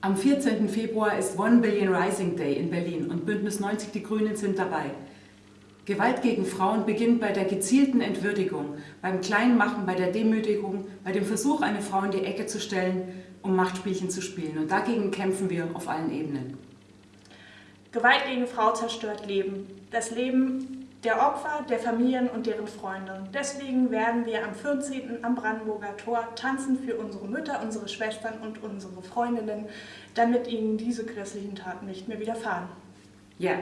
Am 14. Februar ist One Billion Rising Day in Berlin und Bündnis 90 Die Grünen sind dabei. Gewalt gegen Frauen beginnt bei der gezielten Entwürdigung, beim Kleinmachen, bei der Demütigung, bei dem Versuch, eine Frau in die Ecke zu stellen, um Machtspielchen zu spielen. Und dagegen kämpfen wir auf allen Ebenen. Gewalt gegen Frau zerstört Leben. Das Leben der Opfer, der Familien und deren Freunde. Deswegen werden wir am 14. am Brandenburger Tor tanzen für unsere Mütter, unsere Schwestern und unsere Freundinnen, damit ihnen diese grässlichen Taten nicht mehr widerfahren. Ja,